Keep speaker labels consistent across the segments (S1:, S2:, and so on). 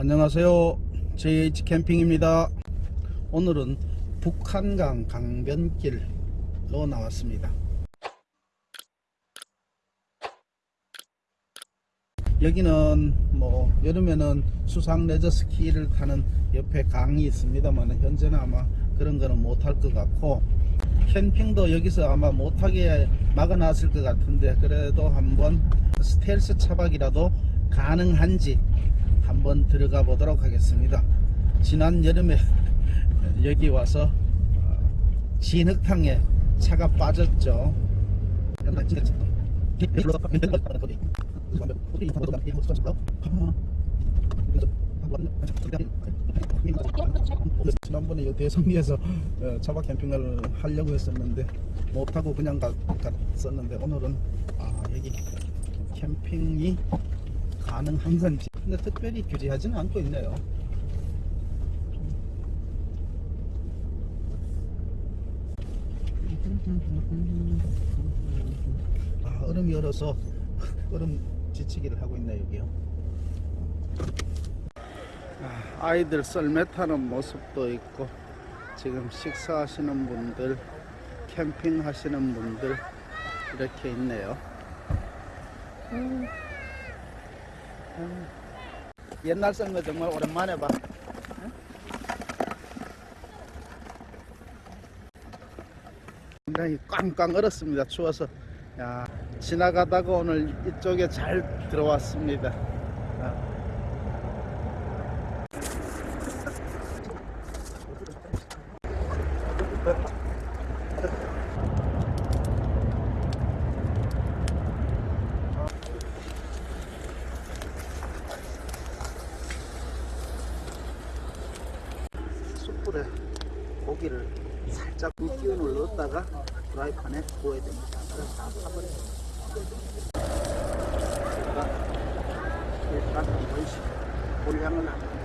S1: 안녕하세요. JH 캠핑입니다. 오늘은 북한강 강변길로 나왔습니다. 여기는 뭐 여름에는 수상 레저 스키를 타는 옆에 강이 있습니다만 현재는 아마 그런 거는 못할 것 같고 캠핑도 여기서 아마 못하게 막아놨을 것 같은데 그래도 한번 스텔스 차박이라도 가능한지 한번 들어가 보도록 하겠습니다. 지난 여름에 여기 와서 어, 진흙탕에 차가 빠졌죠. 지난번에 이 대성리에서 어, 차박 캠핑을 하려고 했었는데 못하고 그냥 가- 갔었는데 오늘은 아 여기 캠핑이 가능한 건지 근데 특별히 규제하지는 않고 있네요 아 얼음이 얼어서 얼음 지치기를 하고 있네 여기요 아, 아이들 썰매 타는 모습도 있고 지금 식사하시는 분들 캠핑 하시는 분들 이렇게 있네요 음. 음. 옛날 썰매 정말 오랜만에 봐 응? 굉장히 꽝꽝 얼었습니다 추워서 야, 지나가다가 오늘 이쪽에 잘 들어왔습니다 아. 숯불에 고기를 살짝 기운을 넣었다가 프라이팬에 구워야 됩니다. 그래서 다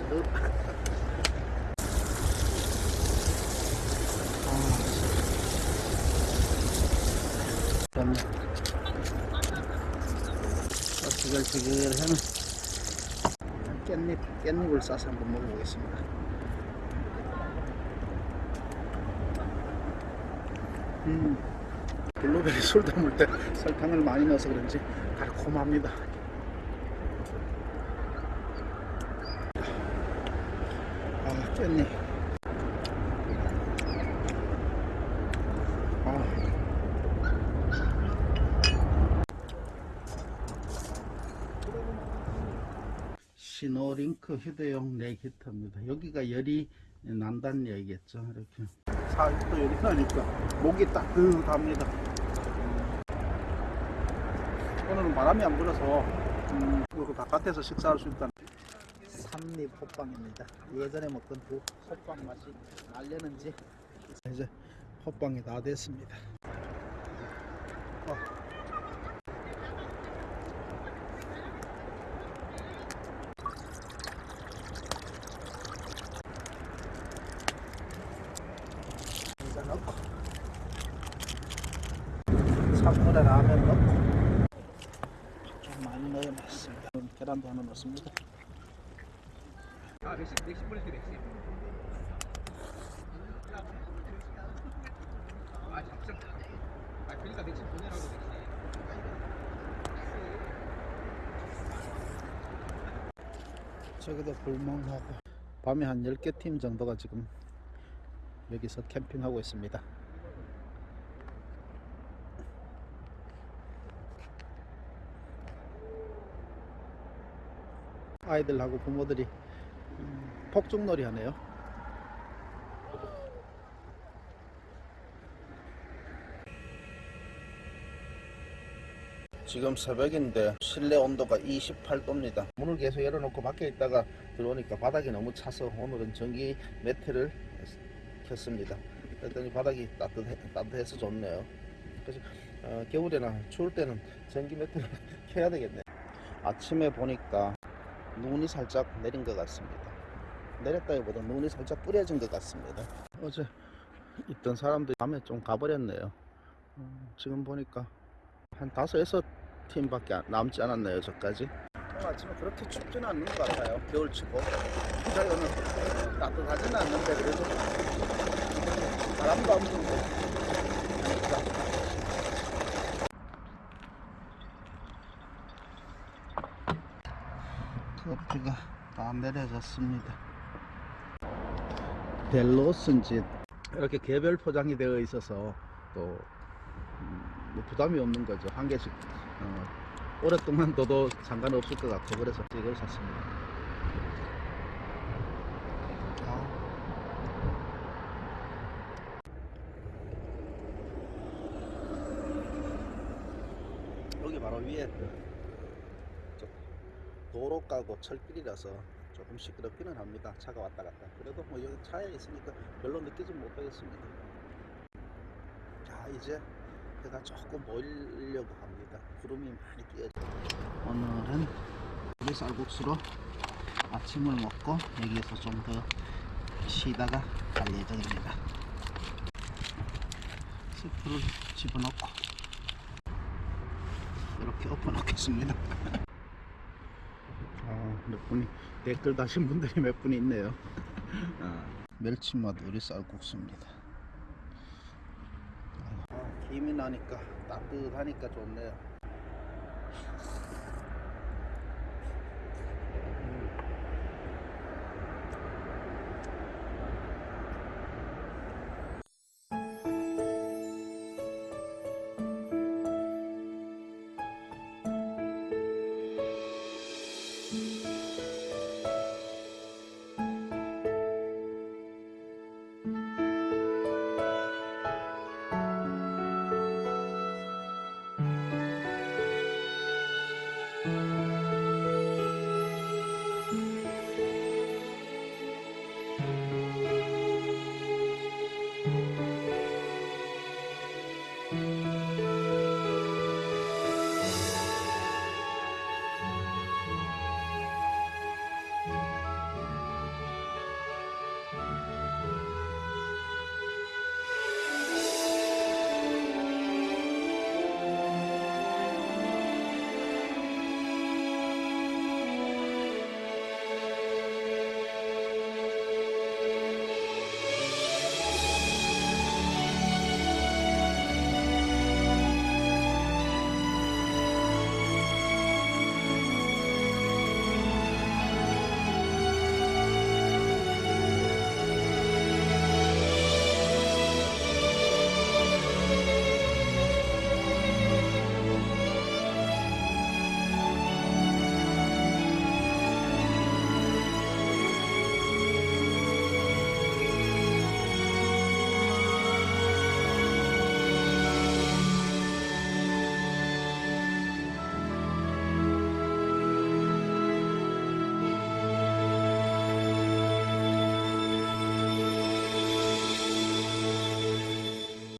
S1: 넣어. 그다음에 지글지글 하는 깻잎, 깻잎을 싸서 한번 먹어보겠습니다. 음, 블루베리 술 담을 때 설탕을 많이 넣어서 그런지 달콤합니다. 아, 깻잎. 아. 시노링크 휴대용 neck 히터입니다. 여기가 열이 난다는 얘기겠죠. 이렇게. 사육도 열이 나니까 목이 따뜻합니다. 오늘은 바람이 안 불어서 음, 바깥에서 식사할 수 있다는 삼립 호빵입니다. 예전에 먹던 그 호빵 맛이 날려는지 이제 호빵이 다 됐습니다. 어. 이거 넣고 찬물에 라면 넣고 좀 많이 넣어놨습니다. 계란도 하나 넣습니다.
S2: 아. 아. 아, 그러니까 보내라고.
S1: 저기도 불멍하고 밤에 한 10개 팀 정도가 지금 여기서 캠핑하고 있습니다. 아이들하고 부모들이 음, 폭죽놀이 하네요. 지금 새벽인데 실내 온도가 28도입니다. 문을 계속 열어놓고 밖에 있다가 들어오니까 바닥이 너무 차서 오늘은 전기 매트를 켰습니다. 그랬더니 바닥이 따뜻해, 따뜻해서 좋네요. 그래서 어, 겨울에나 추울 때는 전기 매트를 켜야 되겠네. 아침에 보니까 눈이 살짝 내린 것 같습니다. 내렸다기보다 눈이 살짝 뿌려진 것 같습니다. 어제 있던 사람들이 밤에 좀 가버렸네요. 음, 지금 보니까 한 다섯 팀밖에 안- 남지 않았네요 저까지 오늘 아침에 그렇게 춥지는 않는 것 같아요. 겨울치고. 자연은 어, 따뜻하지는 않는데 그래도 바람도 안 불고 하니까. 커피가 다 내려졌습니다. 벨로스인지 이렇게 개별 포장이 되어 있어서 또 음, 뭐 부담이 없는 거죠. 한 개씩 어, 오랫동안 둬도 상관없을 것 같고 그래서 이걸 샀습니다. 아. 여기 바로 위에 저 도로 가고 철길이라서 조금 시끄럽기는 합니다. 차가 왔다 갔다. 그래도 뭐 여기 차에 있으니까 별로 느끼지 못하겠습니다. 자 이제 해가 조금 보이려고 합니다. 구름이 많이 끼어져. 오늘은 우리 쌀국수로 아침을 먹고 여기에서 좀 더 쉬다가 갈 예정입니다. 스프를 집어넣고 이렇게 엎어 놓겠습니다. 아, 몇 분이 댓글 다신 분들이 몇분 있네요. 아, 멸치맛 우리 쌀국수입니다. 아, 김이 나니까 따뜻하니까 좋네요.